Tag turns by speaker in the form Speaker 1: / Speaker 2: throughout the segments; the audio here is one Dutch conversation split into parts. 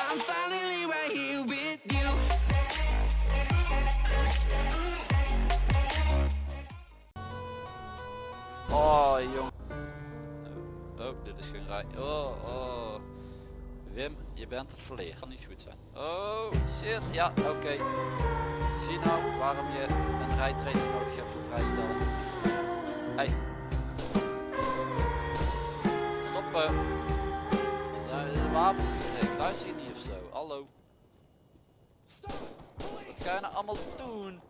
Speaker 1: I'm finally right here with you.
Speaker 2: Oh, jong. Oh, oh, dit is geen rij. Oh, oh. Wim, je bent het verlegen. Kan niet goed zijn. Oh, shit. Ja, oké. Zie nou waarom je een rijtraining nodig hebt voor vrijstellen. Hey. Stoppen. Wapen je niet of zo? Hallo. Wat ga je nou allemaal doen?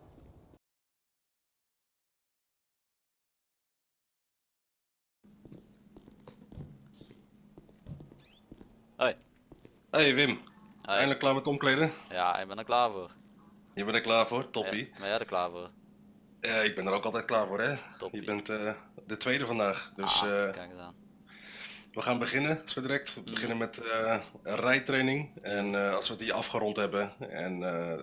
Speaker 2: Hoi.
Speaker 3: Hey Wim,
Speaker 2: Hoi.
Speaker 3: eindelijk klaar met omkleden?
Speaker 2: Ja, ik ben er klaar voor.
Speaker 3: Je bent er klaar voor, toppie.
Speaker 2: Ja, ben jij er klaar voor?
Speaker 3: Ja, ik ben er ook altijd klaar voor hè.
Speaker 2: Toppie.
Speaker 3: Je bent eh, de tweede vandaag, dus
Speaker 2: Ah,
Speaker 3: eh,
Speaker 2: kijk eens aan.
Speaker 3: We gaan beginnen zo direct.
Speaker 2: Mhm.
Speaker 3: We beginnen met een rijtraining en eh, als we die afgerond hebben en eh,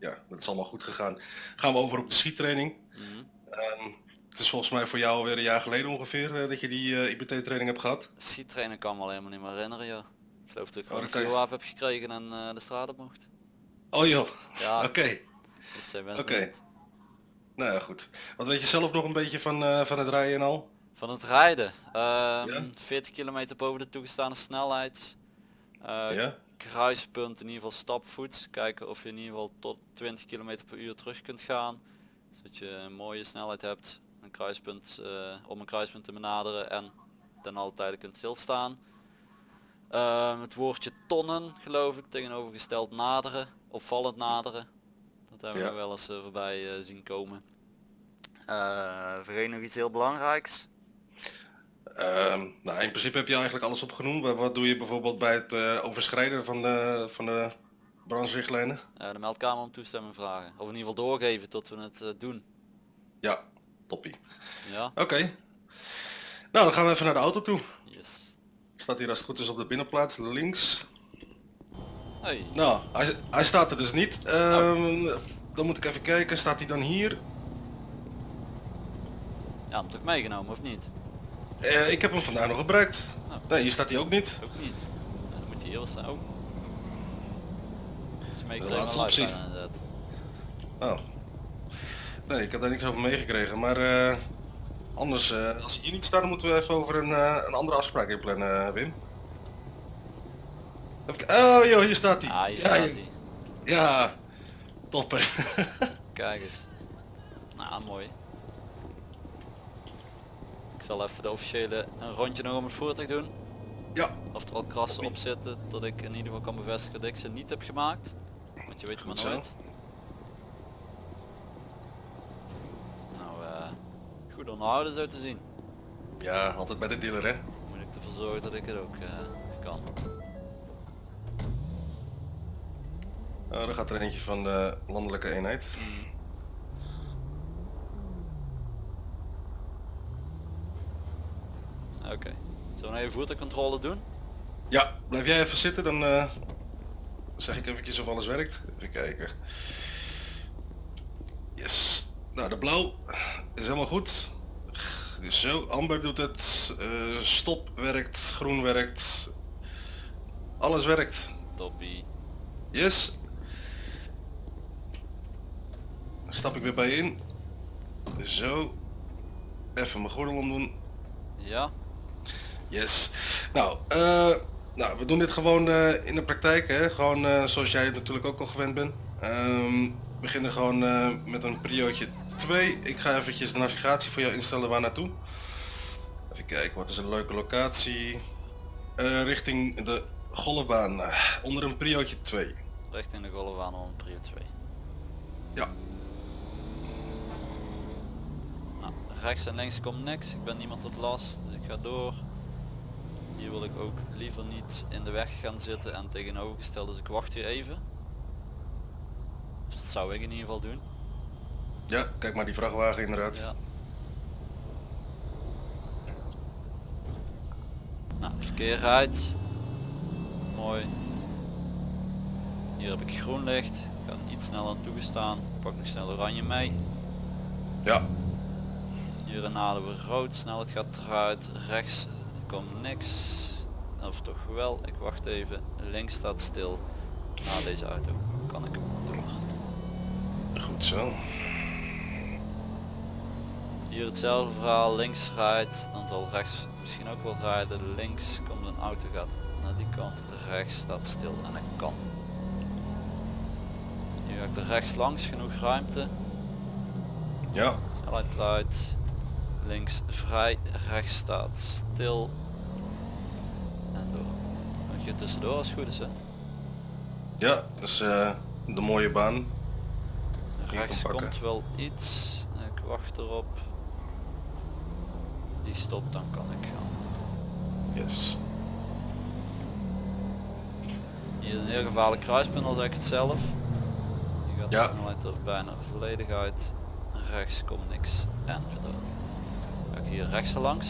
Speaker 3: ja, dat is allemaal goed gegaan, gaan we over op de schiettraining.
Speaker 2: Mhm.
Speaker 3: Ehm, het is volgens mij voor jou alweer een jaar geleden ongeveer dat je die IBT-training hebt gehad.
Speaker 2: Schiettrainen kan me al helemaal niet meer herinneren joh. Ik geloof dat ik gewoon
Speaker 3: dan
Speaker 2: een
Speaker 3: je-
Speaker 2: vuurwapen heb gekregen en de straat op mocht.
Speaker 3: Oh joh,
Speaker 2: Ja,
Speaker 3: oké.
Speaker 2: dus
Speaker 3: Oké.
Speaker 2: het.
Speaker 3: Nou ja, goed. Wat weet je zelf nog een beetje van, van het rijden en al?
Speaker 2: Van het rijden. ehm,
Speaker 3: Ja?
Speaker 2: 40 kilometer boven de toegestane snelheid. Eh,
Speaker 3: ja?
Speaker 2: Kruispunt in ieder geval stapvoets. Kijken of je in ieder geval tot 20 km per uur terug kunt gaan. Zodat je een mooie snelheid hebt. Een kruispunt, eh, om een kruispunt te benaderen en ten alle tijde kunt stilstaan. Ehm, het woordje tonnen geloof ik tegenovergesteld naderen. Opvallend naderen. Dat hebben
Speaker 3: Ja.
Speaker 2: we wel eens eh, voorbij zien komen. Eh vergeet nog iets heel belangrijks.
Speaker 3: Ehm, nou, in principe heb je eigenlijk alles opgenoemd. Wat doe je bijvoorbeeld bij het eh, overschrijden van de, van de brandsrichtlijnen?
Speaker 2: Eh, de meldkamer om toestemming vragen. Of in ieder geval doorgeven tot we het eh, doen.
Speaker 3: Ja, toppie.
Speaker 2: Ja?
Speaker 3: Oké. Nou, dan gaan we even naar de auto toe.
Speaker 2: Yes.
Speaker 3: Staat hier als het goed is op de binnenplaats, links.
Speaker 2: Hey.
Speaker 3: Nou, hij, hij staat er dus niet. Ehm, Dan moet ik even kijken, staat hij dan hier?
Speaker 2: Ja, hem toch meegenomen of niet?
Speaker 3: Eh, ik heb hem vandaag nog gebruikt.
Speaker 2: Nou.
Speaker 3: Nee, hier staat hij ook niet.
Speaker 2: Ook niet. Ja, dan moet hij staan. Oh. Het is
Speaker 3: De laatste optie. Oh. Nee, ik heb daar niks over meegekregen. Maar eh, anders, eh, als hij hier niet staat, dan moeten we even over een, een andere afspraak inplannen, eh, Wim. Even oh joh, hier staat hij.
Speaker 2: Ah, hier
Speaker 3: ja,
Speaker 2: staat hij.
Speaker 3: Ja, topper.
Speaker 2: Kijk eens. Nou, mooi. Ik zal even de officiële een rondje nog om het voertuig doen.
Speaker 3: ja,
Speaker 2: Of er al krassen op zitten, dat ik in ieder geval kan bevestigen dat ik ze niet heb gemaakt. Want je weet het maar nooit. Nou, eh goed onderhouden zo te zien.
Speaker 3: ja, altijd bij de dealer hè.
Speaker 2: Moet ik ervoor zorgen dat ik het ook eh, kan.
Speaker 3: Oh, daar gaat er eentje van de landelijke eenheid.
Speaker 2: Oké. We even voertuigcontrole doen?
Speaker 3: Ja, blijf jij even zitten, dan eh, zeg ik eventjes of alles werkt. Even kijken. Yes. Nou, de blauw is helemaal goed. Dus zo, amber doet het, eh, stop werkt, groen werkt. Alles werkt.
Speaker 2: Toppie.
Speaker 3: Yes. Dan stap ik weer bij je in. Zo. Even mijn gordel omdoen.
Speaker 2: Ja?
Speaker 3: Yes. Nou, eh, nou, we doen dit gewoon eh, in de praktijk, hè? gewoon eh, zoals jij het natuurlijk ook al gewend bent. Ehm, we beginnen gewoon eh, met een priootje 2. Ik ga eventjes de navigatie voor jou instellen waar naartoe. Even kijken, wat is een leuke locatie? Eh, richting de golfbaan, eh, onder een priootje 2.
Speaker 2: Richting de golfbaan om prio 2.
Speaker 3: Ja,
Speaker 2: Nou, rechts en links komt niks. Ik ben niemand tot last, dus ik ga door. Hier wil ik ook liever niet in de weg gaan zitten en tegenovergesteld, dus ik wacht hier even. Dus dat zou ik in ieder geval doen.
Speaker 3: ja, kijk maar die vrachtwagen inderdaad.
Speaker 2: Ja. Nou, het verkeer rijdt. Mooi. Hier heb ik groen licht. Ik ga iets sneller aan toegestaan. Pak nog snel oranje mee.
Speaker 3: Ja,
Speaker 2: Hier naderen we rood. Snelheid gaat eruit. Rechts komt niks. of toch wel, ik wacht even, links staat stil. Na deze auto kan ik door.
Speaker 3: Goed zo.
Speaker 2: Hier hetzelfde verhaal, links rijdt, dan zal rechts misschien ook wel rijden. Links komt een auto gaat naar die kant, rechts staat stil en ik kan. Hier ga ik er rechts langs, genoeg ruimte.
Speaker 3: Ja,
Speaker 2: Snelheid eruit. Links vrij, rechts staat stil. En door. Moet je tussendoor als het goed is hè.
Speaker 3: ja, dus eh, de mooie baan.
Speaker 2: Rechts komt wel iets. Ik wacht erop. Die stopt, dan kan ik gaan.
Speaker 3: Yes.
Speaker 2: Hier is een heel gevaarlijk kruispunt, al zeg ik het zelf. Je gaat
Speaker 3: Ja.
Speaker 2: de snelheid er bijna volledig uit. Rechts komt niks en ik hier rechts langs.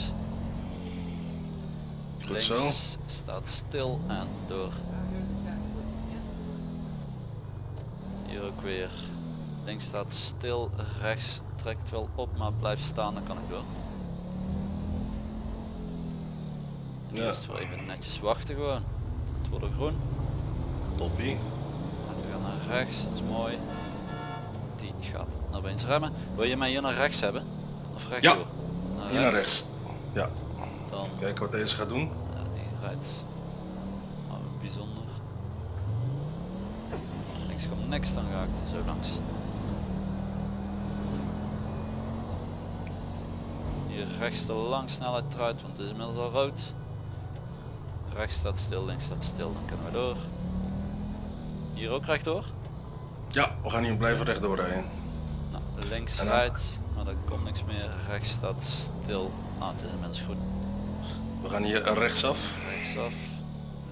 Speaker 3: Goed
Speaker 2: Links
Speaker 3: zo.
Speaker 2: staat stil en door. Hier ook weer. Links staat stil, rechts trekt wel op, maar blijft staan, dan kan ik door. En
Speaker 3: Ja.
Speaker 2: het wel even netjes wachten gewoon. Het wordt er groen.
Speaker 3: Toppie.
Speaker 2: Laten we gaan naar rechts, dat is mooi. Die gaat naar opeens remmen. Wil je mij hier naar rechts hebben? Of rechts
Speaker 3: Ja.
Speaker 2: door? Naar
Speaker 3: Hier naar rechts. Ja,
Speaker 2: Dan,
Speaker 3: kijken wat deze gaat doen.
Speaker 2: ja, die rijdt nou, bijzonder. Links komt niks, dan ga ik er zo langs. Hier rechts de lang snelheid eruit, want het is inmiddels al rood. Rechts staat stil, links staat stil, dan kunnen we door. Hier ook rechtdoor.
Speaker 3: Ja, we gaan hier blijven rechtdoor rijden.
Speaker 2: Links rijdt, maar er komt niks meer. Rechts staat stil. Ah, het is inmiddels groen.
Speaker 3: We gaan hier rechtsaf.
Speaker 2: Rechtsaf,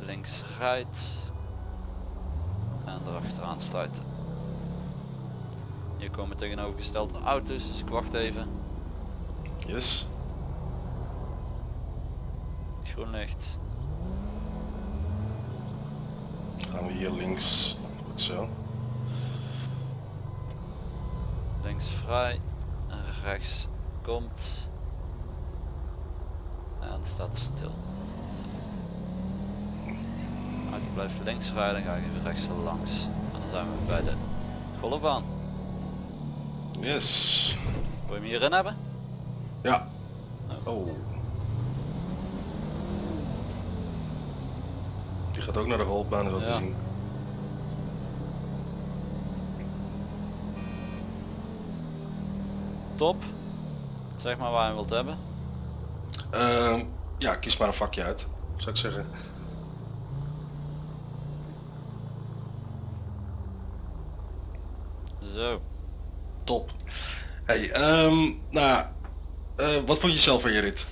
Speaker 2: links rijdt en erachteraan sluiten. Hier komen tegenovergestelde auto's, dus ik wacht even.
Speaker 3: Yes.
Speaker 2: Groen licht.
Speaker 3: Gaan we hier links. Goed zo.
Speaker 2: Links vrij, en rechts komt en staat stil. Auto blijft links rijden, ga ik even rechts langs. En dan zijn we bij de golfbaan.
Speaker 3: Yes.
Speaker 2: Wil je hem hierin hebben?
Speaker 3: Ja. Oh. Die gaat ook naar de golfbaan zo te zien.
Speaker 2: Top. Zeg maar waar je wilt hebben.
Speaker 3: Ehm, ja, kies maar een vakje uit, zou ik zeggen.
Speaker 2: Zo.
Speaker 3: Top. Hey, ehm, nou, eh, wat vond je zelf van je rit?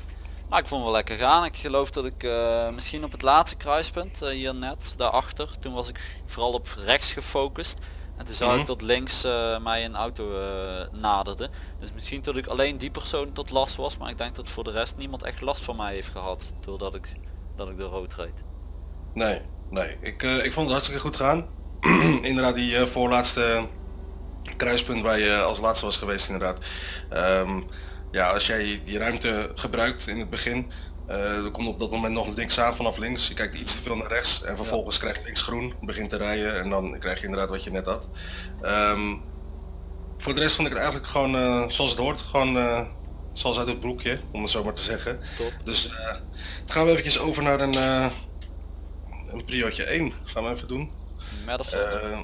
Speaker 2: Nou, ik vond het wel lekker gaan. Ik geloof dat ik eh, misschien op het laatste kruispunt, eh, hier net, daarachter, toen was ik vooral op rechts gefocust. En toen zag
Speaker 3: Mhm.
Speaker 2: ik dat links eh, mij een auto eh, naderde. Dus misschien dat ik alleen die persoon tot last was, maar ik denk dat voor de rest niemand echt last van mij heeft gehad, doordat ik, dat ik door rood reed.
Speaker 3: Nee, nee. Ik, eh, ik vond het hartstikke goed gaan. inderdaad, die voorlaatste kruispunt waar je als laatste was geweest inderdaad. Ehm, ja, als jij die ruimte gebruikt in het begin, er komt op dat moment nog niks aan vanaf links. Je kijkt iets te veel naar rechts en vervolgens krijg je links groen, begint te rijden en dan krijg je inderdaad wat je net had. Ehm, voor de rest vond ik het eigenlijk gewoon eh, zoals het hoort. Gewoon eh, zoals uit het broekje, om het zo maar te zeggen.
Speaker 2: Top.
Speaker 3: Dus eh, dan gaan we eventjes over naar een, eh een priootje 1. Gaan we even doen. Eh,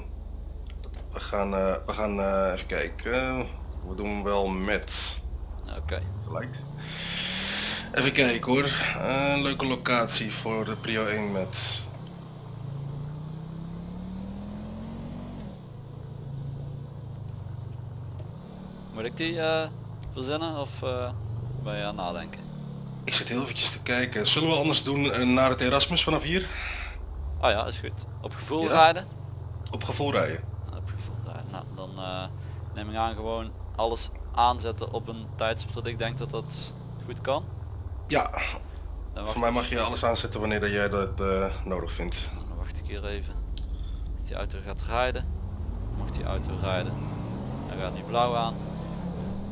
Speaker 3: we gaan, eh, we gaan eh, even kijken. We doen wel met.
Speaker 2: Oké.
Speaker 3: Gelijk. Even kijken hoor. Eh, Een leuke locatie voor de prio 1 met.
Speaker 2: Moet ik die eh, verzinnen of eh, ben je aan het nadenken?
Speaker 3: Ik zit heel eventjes te kijken. Zullen we anders doen eh, naar het Erasmus vanaf hier?
Speaker 2: Ah ja, is goed. Op gevoel
Speaker 3: Ja.
Speaker 2: rijden?
Speaker 3: Op gevoel rijden.
Speaker 2: Op gevoel rijden. Nou, dan eh, neem ik aan gewoon alles aanzetten op een tijdstip dat ik denk dat dat goed kan.
Speaker 3: Ja, voor mij mag je alles aanzetten wanneer jij dat eh, nodig vindt.
Speaker 2: Dan wacht ik hier even. Als die auto gaat rijden. Mag die auto rijden. Dan gaat die blauw aan.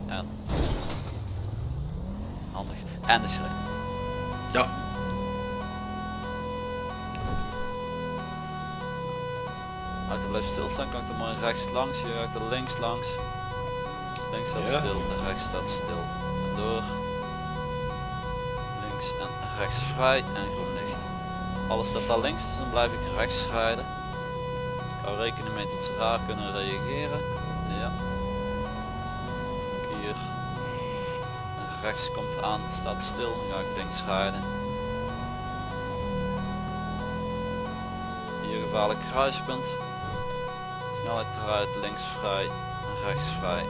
Speaker 2: En... Handig. En de schrik.
Speaker 3: Ja.
Speaker 2: De auto blijft stilstaan, kan ik er maar rechts langs, je ruikt er links langs. Links staat stil, rechts staat stil. En door. En rechts vrij en groen licht. Alles staat daar links, dus dan blijf ik rechts rijden. Ik hou rekening mee dat ze raar kunnen reageren. Ja. Hier. Rechts komt aan, staat stil, dan ga ik links rijden. Hier gevaarlijk kruispunt. Snelheid eruit, links vrij, rechts vrij.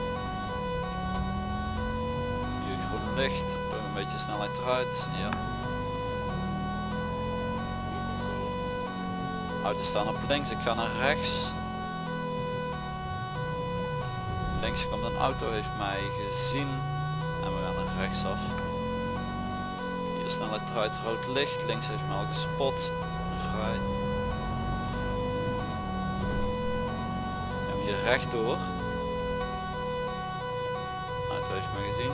Speaker 2: Hier groen licht, een beetje snelheid eruit. Ja. Auto's staan op links, ik ga naar rechts. Links komt een auto, heeft mij gezien. En we gaan naar rechts af. Hier snelheid eruit, rood licht. Links heeft mij al gespot. Vrij. En hier rechtdoor. Auto heeft mij gezien.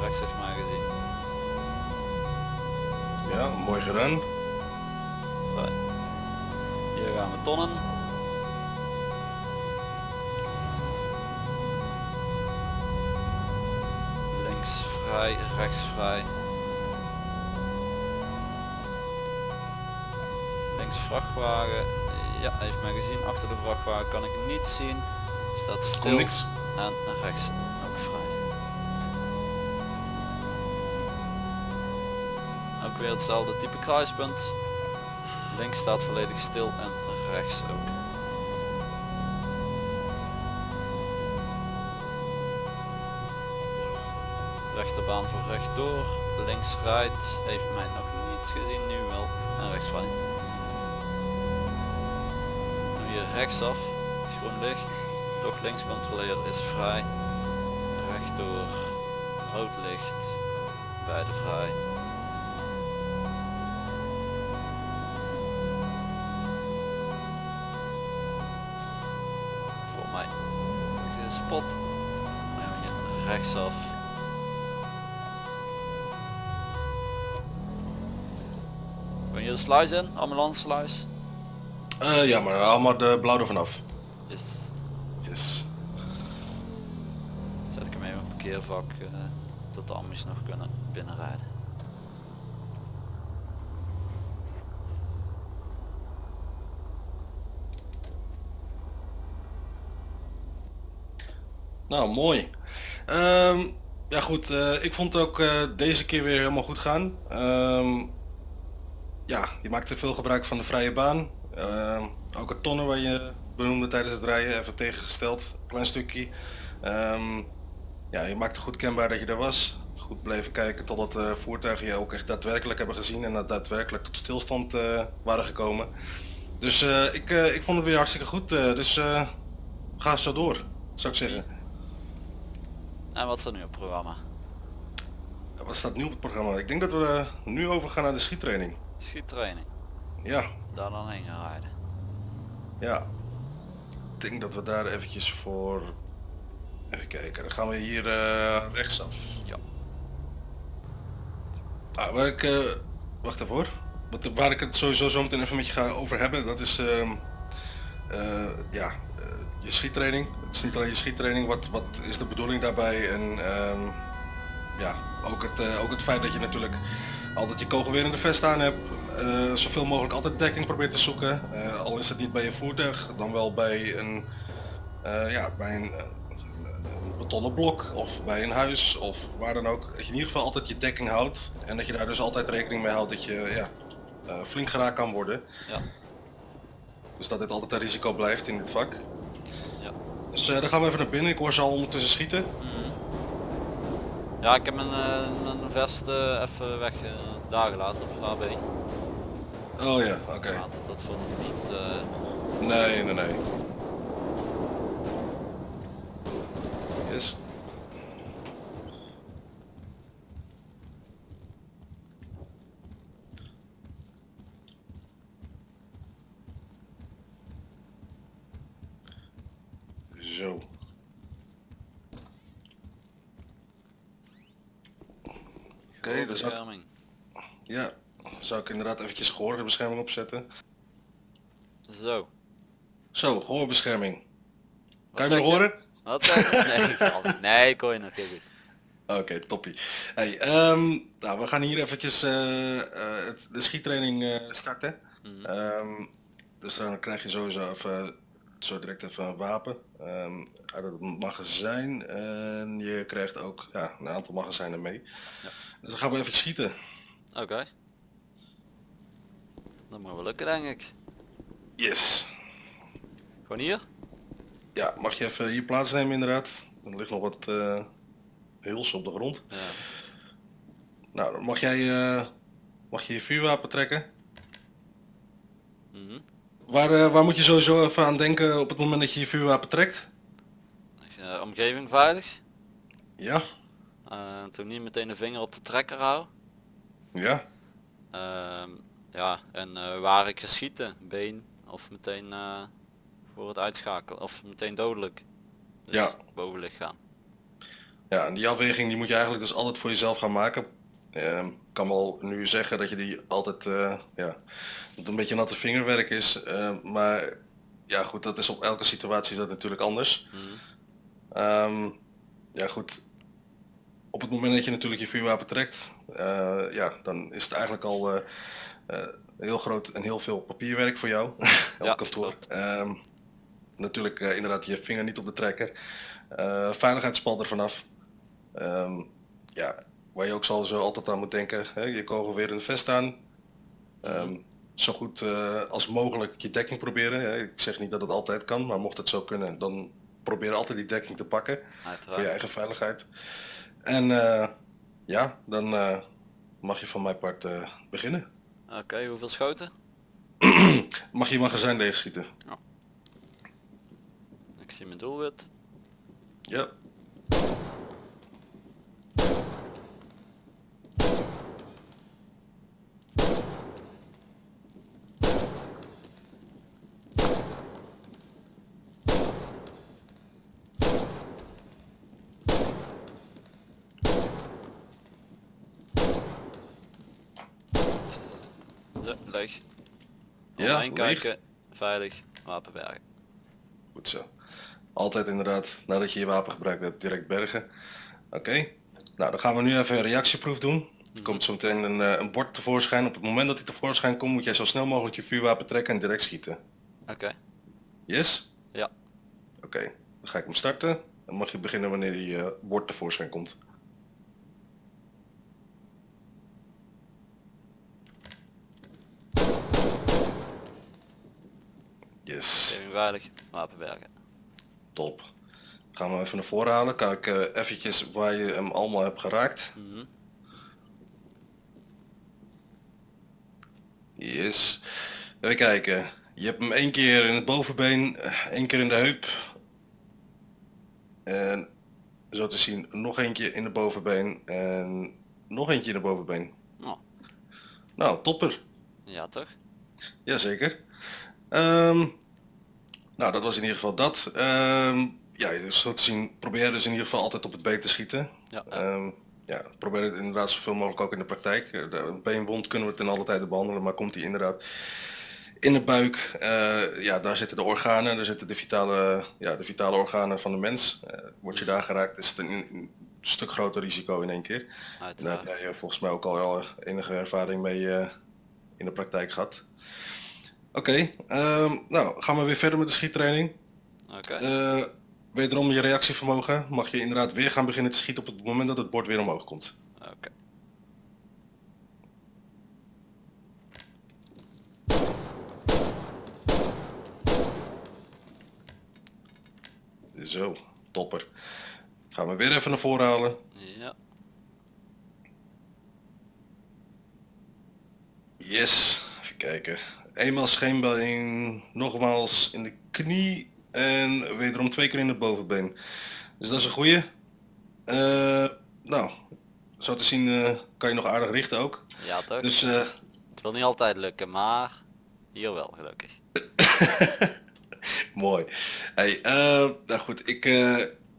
Speaker 2: Rechts heeft mij gezien.
Speaker 3: Ja, mooi gedaan.
Speaker 2: Gaan we tonnen. Links vrij, rechts vrij. Links vrachtwagen. Ja, hij heeft mij gezien. Achter de vrachtwagen kan ik niet zien. Staat stil.
Speaker 3: niks.
Speaker 2: En rechts ook vrij. Ook weer hetzelfde type kruispunt. Links staat volledig stil en rechts ook. Rechterbaan voor rechtdoor. Links rijdt. Heeft mij nog niet gezien. Nu wel. En rechts vrij. Nu hier rechtsaf. Groen licht. Toch links controleren is vrij. Rechtdoor. Rood licht. Beide vrij. We hier rechtsaf. Ben je de sluis in? Ambulance sluis?
Speaker 3: Eh, ja, maar haal maar de blauw er vanaf.
Speaker 2: Is,
Speaker 3: Yes.
Speaker 2: zet ik hem even op een parkeervak eh, dat de ambies nog kunnen binnenrijden.
Speaker 3: Nou, mooi. Ehm, ja goed, eh, ik vond ook eh, deze keer weer helemaal goed gaan. Ehm, ja, je maakte veel gebruik van de vrije baan. Ehm, ook het tonnen waar je benoemde tijdens het rijden, even tegengesteld, klein stukje. Ja, je maakte goed kenbaar dat je er was. Goed bleven kijken totdat de voertuigen je ook echt daadwerkelijk hebben gezien en dat daadwerkelijk tot stilstand eh, waren gekomen. Dus ik, ik vond het weer hartstikke goed, dus ga zo door, zou ik zeggen.
Speaker 2: En wat staat nu op het programma?
Speaker 3: Ja, Wat staat nu op het programma? Ik denk dat we eh, nu overgaan naar de schiettraining.
Speaker 2: Schiettraining.
Speaker 3: Ja,
Speaker 2: Daar dan heen gaan rijden.
Speaker 3: ja. Ik denk dat we daar eventjes voor... Even kijken, dan gaan we hier eh, rechtsaf.
Speaker 2: Ja.
Speaker 3: Ah, waar ik... eh, wacht even hoor. Wat, waar ik het sowieso zo meteen even met je ga over hebben, dat is... ehm, eh, ja, je schiettraining. Het is niet alleen je schiettraining, wat, wat is de bedoeling daarbij? En ehm, ja, ook het, eh, ook het feit dat je natuurlijk altijd je kogel weer in de vest aan hebt. eh, zoveel mogelijk altijd dekking probeert te zoeken. Eh, al is het niet bij je voertuig, dan wel bij een, ja, bij een, een betonnen blok of bij een huis of waar dan ook. Dat je in ieder geval altijd je dekking houdt en dat je daar dus altijd rekening mee houdt dat je ja, flink geraakt kan worden.
Speaker 2: Ja.
Speaker 3: Dus dat dit altijd een risico blijft in dit vak. Dus eh, dan gaan we even naar binnen. Ik hoor ze al ondertussen schieten.
Speaker 2: Mhm. Ja, ik heb mijn, eh, mijn vest eh, even weg daar gelaten op HB.
Speaker 3: Oh ja, oké.
Speaker 2: Dat, vond ik niet...
Speaker 3: Nee, nee, nee. Yes. Zo. Oké, dus dat,
Speaker 2: bescherming.
Speaker 3: ja, zou ik inderdaad eventjes gehoorbescherming opzetten.
Speaker 2: Zo.
Speaker 3: Zo, gehoorbescherming.
Speaker 2: Wat
Speaker 3: Kan je me horen?
Speaker 2: Wat zeg je? Nee, nee, hoor je nog heel goed.
Speaker 3: Oké, toppie. Hey, ehm, nou, we gaan hier eventjes eh, eh, het- de schiettraining eh, starten. Ehm, dus dan krijg je sowieso even, zo direct even een wapen ehm, uit het magazijn. En je krijgt ook ja, een aantal magazijnen mee.
Speaker 2: Ja.
Speaker 3: Dus dan gaan we even schieten.
Speaker 2: Oké. Dat moet wel lukken denk ik.
Speaker 3: Yes.
Speaker 2: Gewoon hier?
Speaker 3: Ja, mag je even hier plaatsnemen inderdaad. Er ligt nog wat eh huls op de grond.
Speaker 2: Ja.
Speaker 3: Nou, dan mag jij eh, mag je, je vuurwapen trekken.
Speaker 2: Mhm.
Speaker 3: Waar, eh, waar moet je sowieso even aan denken op het moment dat je je vuurwapen trekt?
Speaker 2: Omgeving veilig.
Speaker 3: Ja,
Speaker 2: toen niet meteen de vinger op de trekker hou.
Speaker 3: ja,
Speaker 2: Ehm, ja, en eh, waar ik ga schieten, been of meteen eh, voor het uitschakelen of meteen dodelijk. Dus
Speaker 3: Ja.
Speaker 2: bovenlichaam.
Speaker 3: ja. En die afweging die moet je eigenlijk dus altijd voor jezelf gaan maken. Ehm, Ik kan wel nu zeggen dat je die altijd, eh, ja, dat het een beetje natte vingerwerk is. eh, maar ja goed, dat is op elke situatie is dat natuurlijk anders.
Speaker 2: Mhm.
Speaker 3: Ehm, ja goed, op het moment dat je natuurlijk je vuurwapen trekt, ja, dan is het eigenlijk al heel groot en heel veel papierwerk voor jou op
Speaker 2: Ja,
Speaker 3: kantoor. Ehm, natuurlijk eh, inderdaad je vinger niet op de trekker. Eh veiligheidspal er vanaf. Ehm, ja, waar je ook zal zo altijd aan moet denken, hè, je kogel weer in de vest aan. Ehm, zo goed eh, als mogelijk je dekking proberen. Hè. Ik zeg niet dat het altijd kan, maar mocht het zo kunnen, dan probeer altijd die dekking te pakken voor je eigen veiligheid. En eh, ja, dan eh, mag je van mijn part eh, beginnen.
Speaker 2: Oké, hoeveel schoten?
Speaker 3: Mag je magazijn leegschieten?
Speaker 2: Ik zie mijn doelwit.
Speaker 3: Ja.
Speaker 2: Leeg.
Speaker 3: Ja, leeg.
Speaker 2: kijken, veilig, wapen bergen.
Speaker 3: Goed zo. Altijd inderdaad, nadat je je wapen gebruikt hebt, direct bergen. Oké. Nou, dan gaan we nu even een reactieproef doen. Er komt zo meteen een, eh, een bord tevoorschijn. Op het moment dat hij tevoorschijn komt, moet jij zo snel mogelijk je vuurwapen trekken en direct schieten.
Speaker 2: Oké,
Speaker 3: Yes?
Speaker 2: ja.
Speaker 3: Oké, dan ga ik hem starten. Dan mag je beginnen wanneer die eh, bord tevoorschijn komt. Yes,
Speaker 2: Omgeving veilig, wapen bergen.
Speaker 3: top. Gaan we even naar voren halen. Kijk eh eventjes waar je hem allemaal hebt geraakt.
Speaker 2: Mhm.
Speaker 3: Yes. Even kijken. Je hebt hem één keer in het bovenbeen, eh, één keer in de heup. En zo te zien nog eentje in de bovenbeen en nog eentje in de bovenbeen.
Speaker 2: Oh,
Speaker 3: Nou, topper.
Speaker 2: ja toch?
Speaker 3: Jazeker. Ehm nou, dat was in ieder geval dat. Ehm ja, zo te zien, probeer dus in ieder geval altijd op het been te schieten.
Speaker 2: Ja.
Speaker 3: Ehm, ja, probeer het inderdaad zoveel mogelijk ook in de praktijk. Eh, De een beenwond kunnen we ten alle tijde behandelen, maar komt die inderdaad in de buik, eh, ja, daar zitten de organen, daar zitten de vitale, ja, de vitale organen van de mens. Eh, word je daar geraakt, is het een, een stuk groter risico in één keer. En daar
Speaker 2: uiteraard.
Speaker 3: heb jij eh, volgens mij ook al wel enige ervaring mee eh, in de praktijk gehad. Oké, ehm, nou gaan we weer verder met de schiettraining.
Speaker 2: Oké,
Speaker 3: Eh wederom je reactievermogen. Mag je inderdaad weer gaan beginnen te schieten op het moment dat het bord weer omhoog komt.
Speaker 2: oké.
Speaker 3: Zo, topper. Gaan we weer even naar voren halen.
Speaker 2: Ja,
Speaker 3: Yes, even kijken. Eenmaal scheenbeen, nogmaals in de knie en wederom twee keer in het bovenbeen. Dus dat is een goeie. Eh, nou, zo te zien eh, kan je nog aardig richten ook.
Speaker 2: ja toch?
Speaker 3: Dus eh,
Speaker 2: Het wil niet altijd lukken, maar hier wel gelukkig.
Speaker 3: mooi. Hey, nou goed, ik,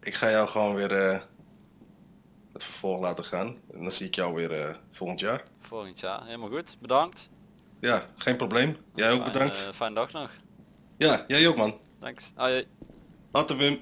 Speaker 3: ik ga jou gewoon weer het vervolg laten gaan. En dan zie ik jou weer volgend jaar.
Speaker 2: Volgend jaar, helemaal goed. Bedankt.
Speaker 3: Ja, geen probleem. Jij ook
Speaker 2: Fijn,
Speaker 3: bedankt.
Speaker 2: eh, fijne dag nog.
Speaker 3: Ja, jij ook man.
Speaker 2: Thanks. Hoi.
Speaker 3: Later Wim.